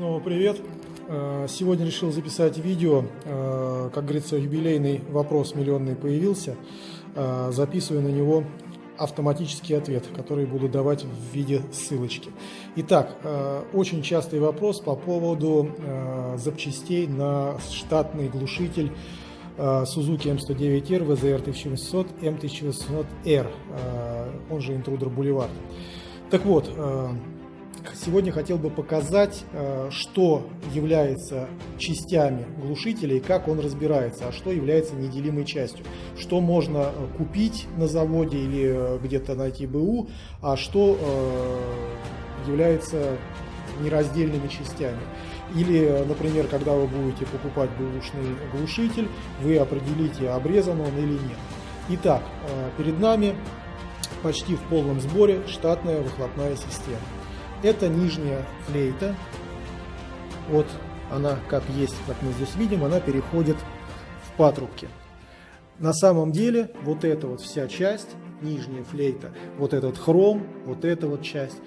Снова привет! Э, сегодня решил записать видео, э, как говорится, юбилейный вопрос миллионный появился. Э, записываю на него автоматический ответ, который буду давать в виде ссылочки. Итак, очень частый вопрос по поводу запчастей на штатный глушитель Suzuki M109R, VZR 1800, M1800R, он же Intruder Boulevard. Так вот, Сегодня хотел бы показать, э, что является частями глушителя и как он разбирается, а что является неделимой частью. Что можно э, купить на заводе или э, где-то найти БУ, а что является нераздельными частями. Или, например, когда вы будете покупать бэушный глушитель, вы определите, обрезан он или нет. Итак, перед нами почти в полном сборе штатная выхлопная система. Это нижняя флейта. Вот она как есть, как мы здесь видим, она переходит в патрубки. На самом деле вот эта вот вся часть, нижняя флейта, вот этот хром, вот эта вот часть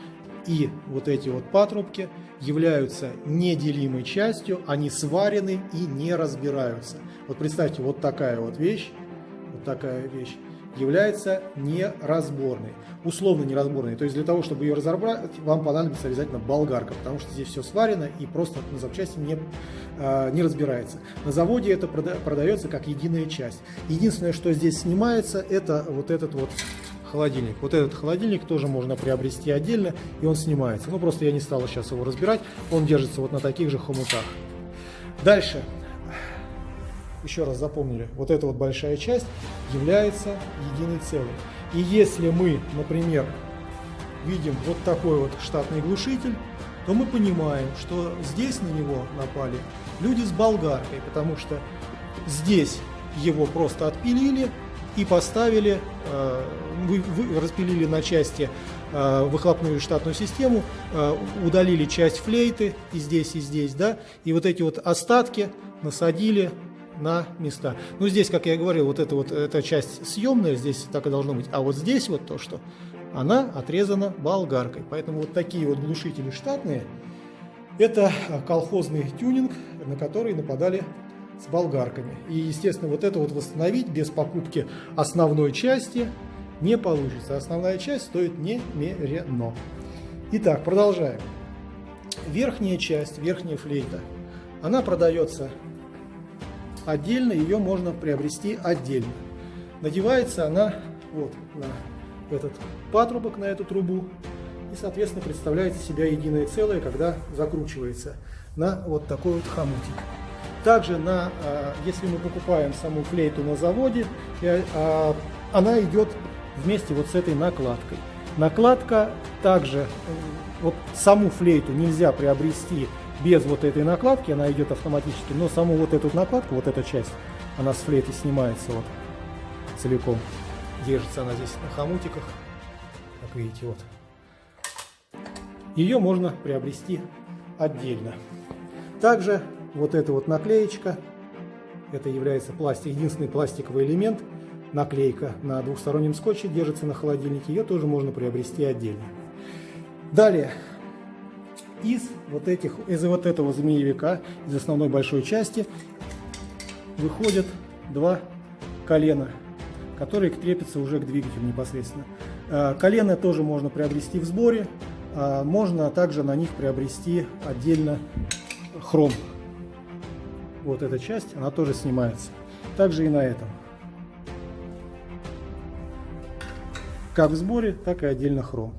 и вот эти вот патрубки являются неделимой частью, они сварены и не разбираются. Вот представьте, вот такая вот вещь, вот такая вещь является неразборной, условно неразборной. То есть для того, чтобы ее разобрать, вам понадобится обязательно болгарка, потому что здесь все сварено и просто на запчасти не, э, не разбирается. На заводе это прода продается как единая часть. Единственное, что здесь снимается, это вот этот вот холодильник. Вот этот холодильник тоже можно приобрести отдельно, и он снимается. Ну, просто я не стал сейчас его разбирать, он держится вот на таких же хомутах. Дальше еще раз запомнили, вот эта вот большая часть является единой целой. И если мы, например, видим вот такой вот штатный глушитель, то мы понимаем, что здесь на него напали люди с болгаркой, потому что здесь его просто отпилили и поставили, э, вы, вы распилили на части э, выхлопную штатную систему, э, удалили часть флейты и здесь, и здесь, да, и вот эти вот остатки насадили на места. Ну, здесь, как я говорил, вот эта вот эта часть съемная, здесь так и должно быть. А вот здесь вот то, что она отрезана болгаркой. Поэтому вот такие вот глушители штатные, это колхозный тюнинг, на который нападали с болгарками. И, естественно, вот это вот восстановить без покупки основной части не получится. Основная часть стоит немерено. Итак, продолжаем. Верхняя часть, верхняя флейта, она продается отдельно, ее можно приобрести отдельно. Надевается она вот на этот патрубок, на эту трубу, и, соответственно, представляет себя единое целое, когда закручивается на вот такой вот хомутик. Также, на, а, если мы покупаем саму флейту на заводе, а, она идет вместе вот с этой накладкой. Накладка также, вот саму флейту нельзя приобрести без вот этой накладки, она идет автоматически, но саму вот эту накладку, вот эта часть, она с флейты снимается вот целиком. Держится она здесь на хомутиках, как видите, вот. Ее можно приобрести отдельно. Также вот эта вот наклеечка, это является пластик, единственный пластиковый элемент, наклейка на двухстороннем скотче держится на холодильнике, ее тоже можно приобрести отдельно. Далее, из вот этих, из вот этого змеевика, из основной большой части, выходят два колена, которые крепятся уже к двигателю непосредственно. А, колено тоже можно приобрести в сборе, а, можно также на них приобрести отдельно хром. Вот эта часть, она тоже снимается. Также и на этом. Как в сборе, так и отдельно хром.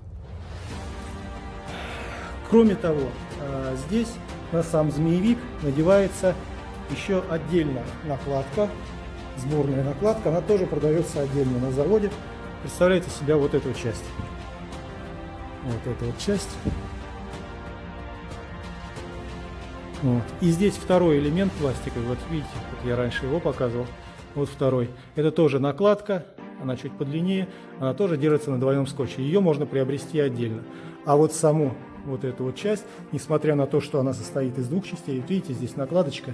Кроме того, э, здесь на сам змеевик надевается еще отдельно накладка, сборная накладка, она тоже продается отдельно на заводе. Представляете себя вот эту часть. Вот эту вот часть. Вот. И здесь второй элемент пластиковый, вот видите, вот я раньше его показывал, вот второй. Это тоже накладка, она чуть подлиннее, она тоже держится на двойном скотче. Ее можно приобрести отдельно. А вот саму вот эту вот часть, несмотря на то, что она состоит из двух частей. Вот видите, здесь накладочка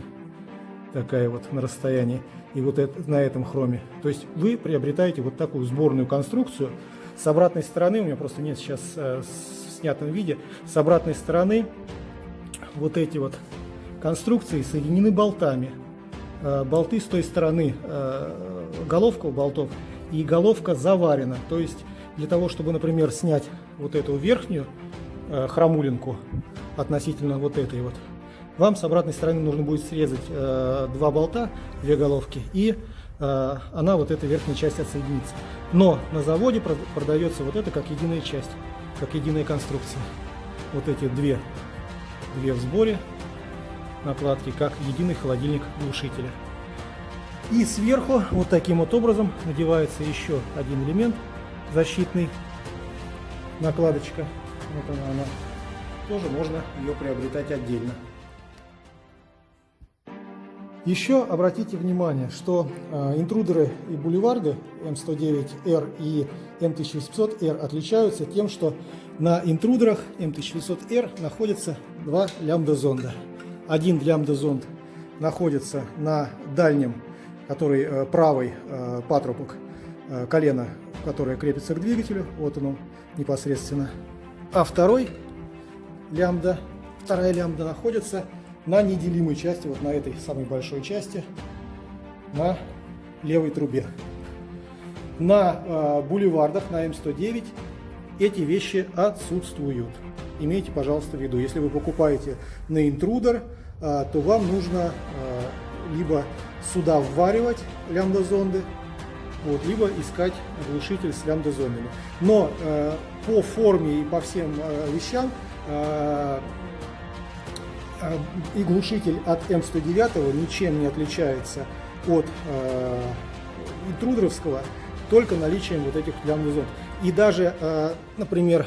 такая вот на расстоянии, и вот это, на этом хроме. То есть вы приобретаете вот такую сборную конструкцию. С обратной стороны, у меня просто нет сейчас э, в снятом виде, с обратной стороны вот эти вот конструкции соединены болтами. Э, болты с той стороны, э, головка у болтов, и головка заварена. То есть для того, чтобы, например, снять вот эту верхнюю э, хромулинку относительно вот этой вот, вам с обратной стороны нужно будет срезать два болта, две головки, и она, вот эта верхняя часть отсоединится. Но на заводе продается вот это как единая часть, как единая конструкция. Вот эти две, две в сборе, накладки, как единый холодильник глушителя. И сверху вот таким вот образом надевается еще один элемент защитный, накладочка. Вот она, она. Тоже можно ее приобретать отдельно. Еще обратите внимание, что э, интрудеры и бульварды М109R и М1800R отличаются тем, что на интрудерах М1800R находятся два лямбда-зонда один лямбда-зонд находится на дальнем, который э, правый э, патрубок э, колена, которое крепится к двигателю, вот он непосредственно. А второй лямбда, вторая лямбда находится на неделимой части, вот на этой самой большой части, на левой трубе. На э, бульвардах, на М109 эти вещи отсутствуют. Имейте, пожалуйста, в виду, если вы покупаете на интрудер, а, то вам нужно а, либо сюда вваривать лямбда-зонды, вот, либо искать глушитель с лямбда-зондами. Но э, по форме и по всем э, вещам э, и глушитель от М109 ничем не отличается от э, интрудеровского, только наличием вот этих лямбда-зонд. И даже, э, например,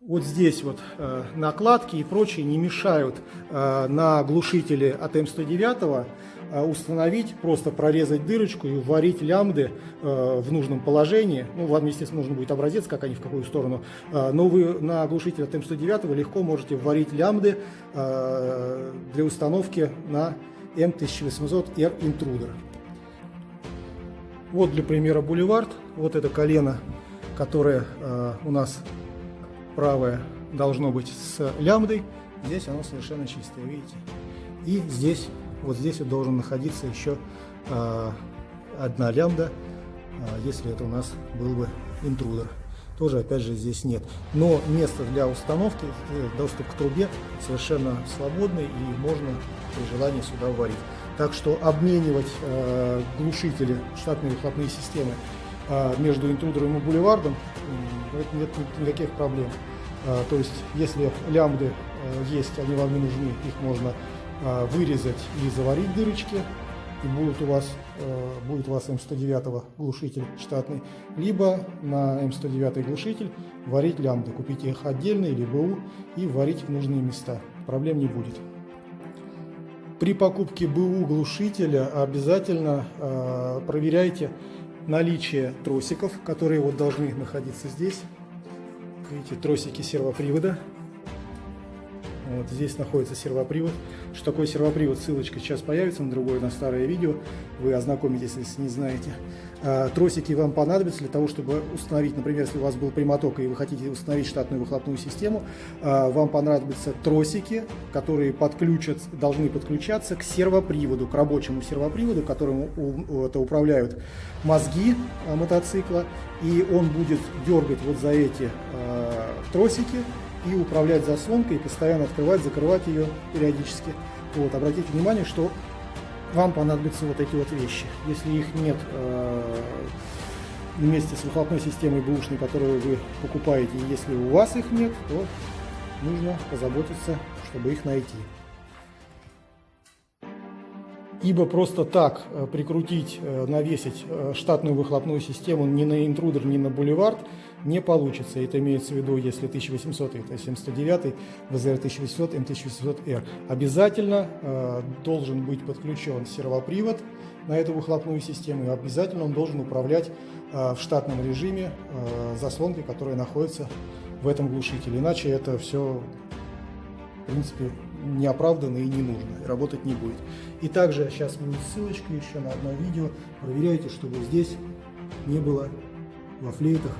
вот здесь вот э, накладки и прочие не мешают э, на глушителе от М109 э, установить, просто прорезать дырочку и варить лямбды э, в нужном положении. Ну, вам, естественно, нужно будет образец, как они в какую сторону. Э, но вы на глушителе от М109 легко можете варить лямбды э, для установки на М1800R Intruder. Вот для примера бульвард. Вот это колено, которое у нас правое должно быть с лямбдой, здесь оно совершенно чистое, видите? И здесь, вот здесь вот должен находиться еще э, одна лямбда, э, если это у нас был бы интрудер. Тоже, опять же, здесь нет. Но место для установки, э, доступ к трубе совершенно свободный и можно при желании сюда варить. Так что обменивать э, глушители, штатные выхлопные системы э, между интрудером и бульвардом нет никаких проблем. А, то есть, если лямбды э, есть, они вам не нужны, их можно а, вырезать и заварить дырочки, и будет у вас, э, будет у вас М109 глушитель штатный, либо на М109 глушитель варить лямбды, купите их отдельно или БУ и варить в нужные места, проблем не будет. При покупке БУ глушителя обязательно э, проверяйте наличие тросиков, которые вот должны находиться здесь. Видите, тросики сервопривода. Вот здесь находится сервопривод. Что такое сервопривод, ссылочка сейчас появится на другое, на старое видео. Вы ознакомитесь, если не знаете. А, тросики вам понадобятся для того, чтобы установить, например, если у вас был прямоток и вы хотите установить штатную выхлопную систему, а, вам понадобятся тросики, которые подключат, должны подключаться к сервоприводу, к рабочему сервоприводу, которым это управляют мозги а, мотоцикла, и он будет дергать вот за эти тросики, и управлять заслонкой, и постоянно открывать, закрывать ее периодически. Вот, обратите внимание, что вам понадобятся вот эти вот вещи. Если их нет э, вместе с выхлопной системой бэушной, которую вы покупаете, если у вас их нет, то нужно позаботиться, чтобы их найти ибо просто так э, прикрутить, э, навесить э, штатную выхлопную систему ни на интрудер, ни на бульвард не получится. Это имеется в виду, если 1800, это 709, ВЗР 1800, М1800R. Обязательно должен быть подключен сервопривод на эту выхлопную систему, и обязательно он должен управлять в штатном режиме э, заслонкой, которая находится в этом глушителе. Иначе это все, в принципе, неоправданно и не нужно, работать не будет. И также сейчас будет ссылочка еще на одно видео. Проверяйте, чтобы здесь не было во флейтах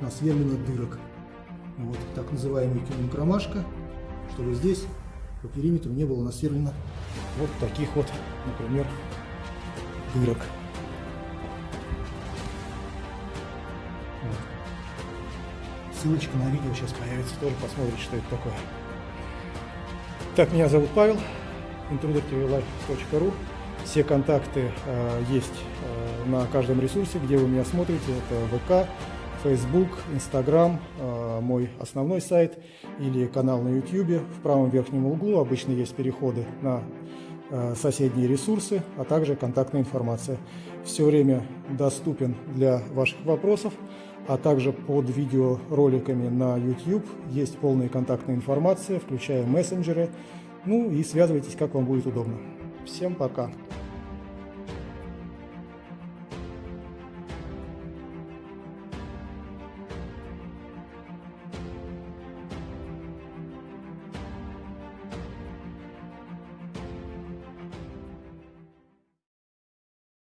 насверленных дырок. Вот так называемый тюнинг ромашка, чтобы здесь по периметру не было насверлено вот таких вот, например, дырок. Вот. Ссылочка на видео сейчас появится, тоже посмотрите, что это такое. Так, меня зовут Павел, intrudertvlife.ru. Все контакты э, есть э, на каждом ресурсе, где вы меня смотрите. Это ВК, Facebook, Instagram, э, мой основной сайт или канал на YouTube. В правом верхнем углу обычно есть переходы на соседние ресурсы, а также контактная информация. Все время доступен для ваших вопросов, а также под видеороликами на YouTube есть полная контактная информация, включая мессенджеры. Ну и связывайтесь, как вам будет удобно. Всем пока!